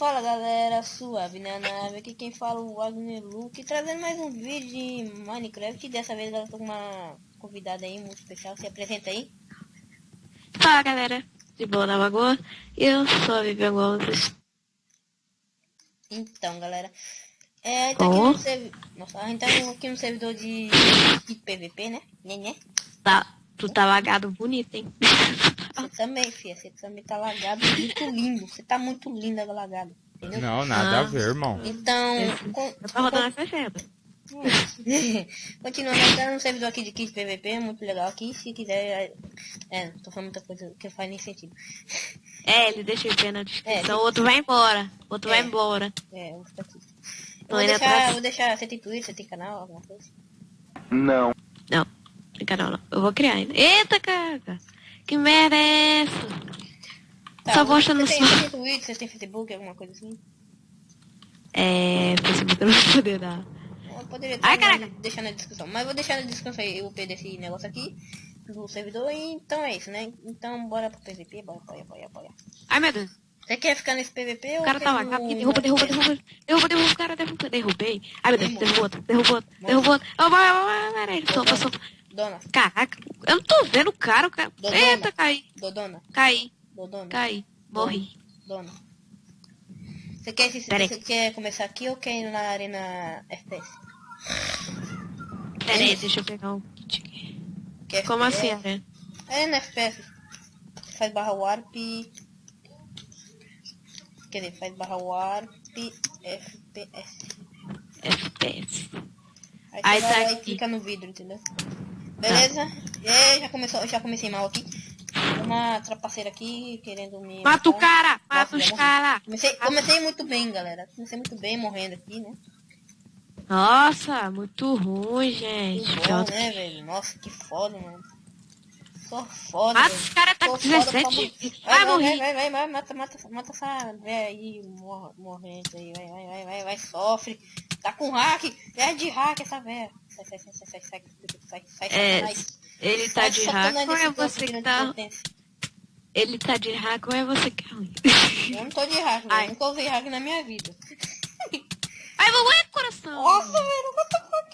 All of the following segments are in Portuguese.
Fala galera, suave na nave, aqui quem fala é o Wagner Luke, trazendo mais um vídeo de Minecraft, dessa vez eu tô com uma convidada aí muito especial, se apresenta aí. Fala galera, de boa na lagoa, eu sou a Vivian Gomes. Então galera, é, tá aqui Oh. no servidor, nossa, a gente tá aqui no servidor de, de PVP, né, né, né? Tá, tu tá lagado bonito, hein? Você também, filha, você também tá lagado, muito lindo, você tá muito linda lagado, entendeu? Não, nada a Ah. ver, irmão. Então, Eu tô rodando essa chega. Continuando, estamos no servidor aqui de Kit PVP, muito legal aqui. Se quiser. É, é, tô falando muita coisa que não faz nem sentido. É, ele deixa eu ver na descrição, É, o outro vai embora, o outro É. vai embora. É, eu vou ficar aqui. Eu vou deixar, vou deixar. Você tem Twitter, você tem canal, alguma coisa? Não, brincadeira não, eu vou criar ainda. Eita, cara, que é essa? Só gosta no você tem Twitter, você tem Facebook, alguma coisa assim? É, Facebook eu não vou poder dar. Eu poderia Ai, caraca. deixar na descrição. Mas vou deixar na descrição aí o IP desse negócio aqui. Do servidor. E então é isso, né? Então bora pro PVP. Bora, bora, bora, bora. Ai, meu Deus, Você quer ficar nesse PVP ou o cara tá lagado, aqui, derruba, derruba, derruba, derruba, derruba, o cara derruba, derrubei. Ai, meu Deus, derrubou outro, derrubou outro, derrubou outro. Vai, vai, vai, vai, vai, sopa, Dona, Caraca, eu não tô vendo o cara, o cara. Dodona. Eita, caí, Dodona, caí, Dodona. caí, morri. Dona. Você quer, se- você quer começar aqui ou quer ir na arena FPS? Pera aí, deixa eu pegar um kit aqui. Quer Como assim, né? É na FPS. Faz barra warp. Quer dizer, faz barra warp FPS. FPS. Aí, Aí tá aqui. clica no vidro, entendeu? Beleza? E já começou, já comecei mal aqui. Uma trapaceira aqui querendo me. Mata o cara, mata os caras. Comecei, comecei muito bem, galera. Comecei muito bem morrendo aqui, né? Nossa, muito ruim, gente. Que bom, né, velho? Nossa, que foda, mano. Só foda, Mata os caras, tá com foda pra 17 morrer. vidas. Vai, Vai morrer. vai, vai, vai, mata, mata, mata essa velha aí, mor morrente aí, vai, vai, vai, vai, vai, sofre. Tá com hack, é de hack essa velha. Sai, sai, sai, sai, sai, sai, sai, sai, É, satanás. Ele tá Sai de satanás hack ou é você que tá... Ele tá de hack ou é você que é ruim? Eu não tô de hack, Ai. velho. Nunca usei hack na minha vida. Ai, mamãe, coração. Nossa, velho, what the fuck?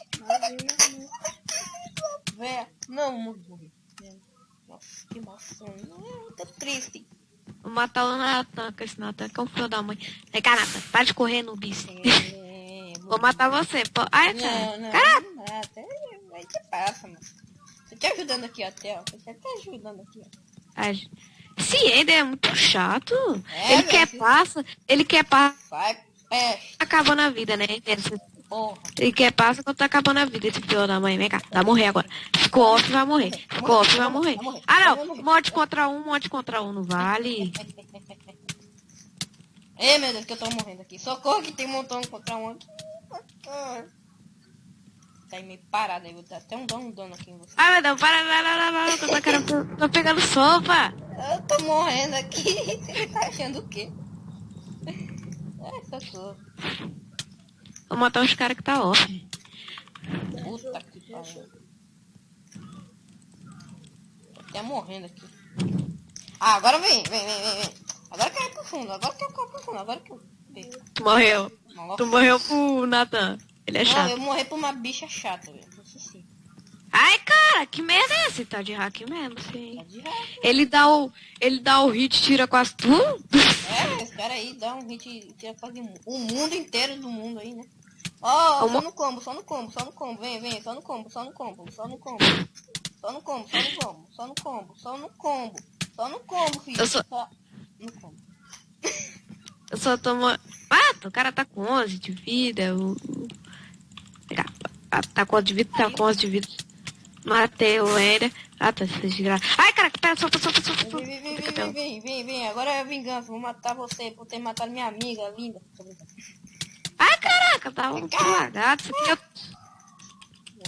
Véia, não, morri. Nossa, que emoção. Não, tô triste. Vou matar o Natan, esse Natan que é um filho da mãe. Vem cá, Natan, para de correr no bis. Vou matar você, pô. Ai, cara. Não, não, Cara, não mata. Aí que passa, mano. Tô te ajudando aqui até, ó. Tô te ajudando aqui, ó. esse Ender é muito chato. É, ele quer esse- passa, ele quer passa, Vai, é, acabando a vida, né? Porra. Ele quer passa quando tá acabando a vida, esse filho da mãe. Vem cá, vai morrer agora. Ficou off, vai morrer. Ficou off, vai morrer. Ah, não. Morte contra um, morte contra um, não vale. Ei, meu Deus, que eu tô morrendo aqui. Socorro que tem um montão contra um aqui. Tá aí meio parado aí, vou dar até um dano, um dano aqui em você. Meu Deus, para, para, para, para, para, para, para, tô pegando sopa. Eu tô morrendo aqui. Você tá achando o quê? Ai, socorro. Vou matar os caras que tá off. Puta que pariu. Tô até morrendo aqui. Ah, agora vem, vem, vem, vem, vem. Agora que eu pro fundo, agora que eu pro fundo, agora que eu... Tu morreu. Nossa. Tu morreu pro Nathan. Ele é Não, chato. eu morri por uma bicha chata, velho. Isso sim. Ai, cara, que merda é esse? Tá de hack mesmo, Tá sim. de raiva. Ele dá o. Ele dá o hit, tira quase tudo. É, esse cara aí dá um hit tira quase o mundo inteiro do mundo aí, né? Ó, Como- só no combo, só no combo, só no combo, vem, vem, só no combo, só no combo, só no combo. Só no combo, só no combo, só no combo, só no combo, só no combo, filho. Eu sou- Só no combo. Eu só tomo. Ah, o cara tá com 11 de vida. O... Tá, tá- tá com 11 de vida, tá com 11 de vida. Matei o Ender. Ah, tá se desgraça. Ai, cara, pera, solta, solta, solta, solta. Vem, vem, vem, vem, vem, vem, vem, agora é vingança, vou matar você por ter matado minha amiga linda. Ai, caraca, tá um aqui é.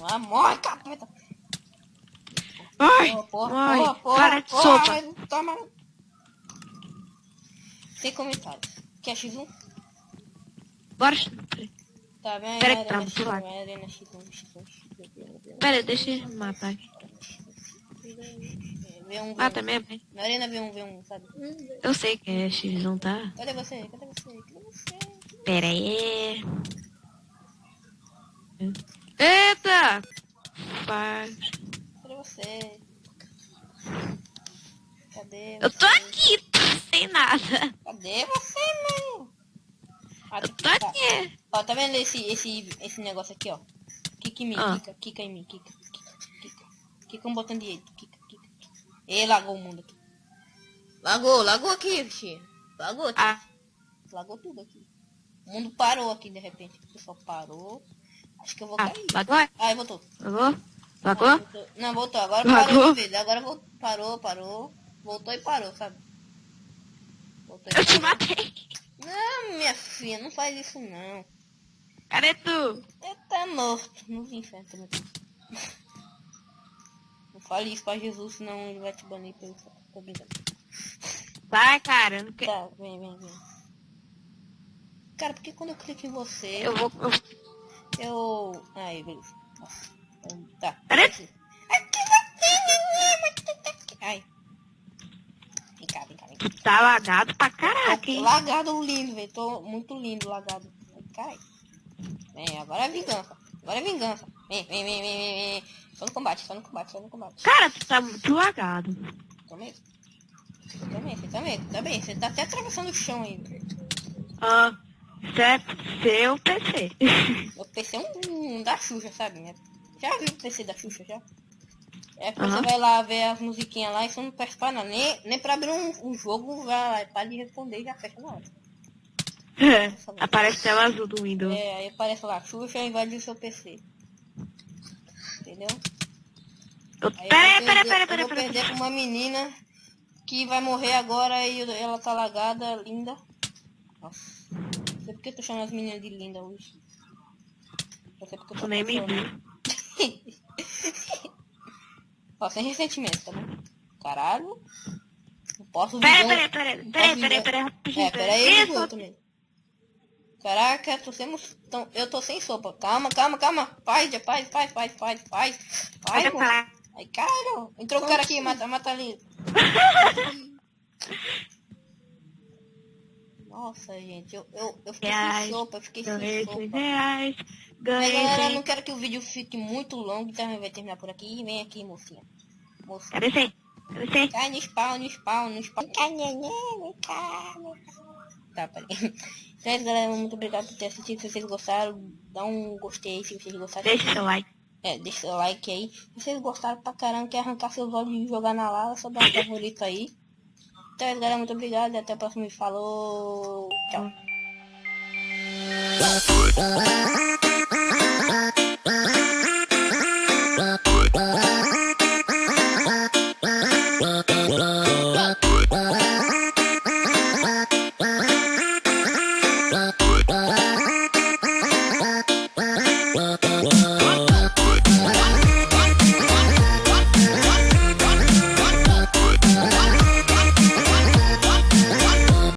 Ah, morre, capeta. Ai, Porra, porra, ai, porra, porra, para de porra, sopa. mas toma. Sem Quer X1? Bora. Tá bem, Pera que Arena tá muito X1, lag. Arena X1, X1, X1. Pera, deixa eu matar aqui. V1, V1. Ah, também, bem. Na arena V1, V1, sabe? Eu sei que é X1, tá? Cadê você? Cadê você? Cadê você? Pera aí. Eita! Faz. Cadê você? Cadê Eu tô aqui, sem nada. Cadê você, mano? Ah, tá. Ó, tá vendo esse, esse, esse negócio aqui, ó? Kika em mim, Ah. kika, kika em mim, kika, kika, kika. Um botão direito, kika, kika, kika. E lagou o mundo aqui. Lagou, lagou aqui, bichinho. Lagou aqui. Ah, Lagou tudo aqui. O mundo parou aqui de repente. O pessoal parou. Acho que eu vou ah, cair. lagou? Ai, voltou. Lagou? Lagou? voltou. Não, voltou. Agora Lagou? parou de vez. Agora voltou. Parou, parou. Voltou e parou, sabe? Voltou e Eu te parou. matei. Minha filha, não faz isso não. Cadê tu? Ele tá morto nos infernos também. Não fale isso pra Jesus, senão ele vai te banir pelo Tô brincando. Vai, cara. eu Não quero. Tá, vem, vem, vem. Cara, porque quando eu clico em você, Eu vou. eu- eu... Aí, beleza. Nossa. Tá. Peraí. Aqui. Aqui você... Ai. Vem cá, vem cá, vem cá. Tu tá lagado pra caraca, hein? lagado lindo, velho. Tô muito lindo lagado. Caralho. Vem, agora é vingança. Agora é vingança. Vem, vem, vem, vem, vem, vem. Só no combate, só no combate, só no combate. Cara, tu tá muito lagado. Tô mesmo. Você também, você também, você também. Você tá até atravessando o chão aí. velho. Ah, isso é seu PC. Meu PC é um, um da Xuxa, sabe, né? Já viu o PC da Xuxa, já? É quando Aham. você vai lá ver as musiquinhas lá e você não presta pra nada. Nem, nem pra abrir um, um jogo, vai para de responder e já fecha na hora. Aparece tela azul do Windows. É, aí aparece lá, Xuxa invadiu seu PC. Entendeu? Eu- Aí Pera eu pera perder- pera aí, eu pera vou perder pera pra uma menina que vai morrer agora e ela tá lagada, linda. Nossa. Não sei porque eu tô chamando as meninas de linda hoje. Não sei porque eu tô nem me. Ó, sem ressentimento, tá bom? Caralho. Não posso Pera vingar- pera aí, pera pera aí, posso pera pera É, pera aí, eu Isso, também. Caraca, tô sem, tão, eu tô sem sopa. Calma, calma, calma. Paz, paz, paz, paz, paz, paz. Paz, falar. Ai, caralho. Entrou o cara aqui, mata, mata ali. Nossa, gente, eu, eu, eu fiquei sem sopa, eu fiquei sem sopa. 100 reais. Mas Ganhei galera, eu 100. não quero que o vídeo fique muito longo, então vai terminar por aqui. Vem aqui, mocinha. 100? Cadê 100? Cai no spawn, no spawn, no spawn. Cai, cá. Tá, peraí. Então é isso, galera. Muito obrigado por ter assistido. Se vocês gostaram, dá um gostei se vocês gostaram. Deixa seu like. É, deixa seu like aí. Se vocês gostaram pra caramba, quer arrancar seus olhos e jogar na lava, só dá um favorito aí. Então é isso, galera. Muito obrigado e até o próximo. Falou. Tchau.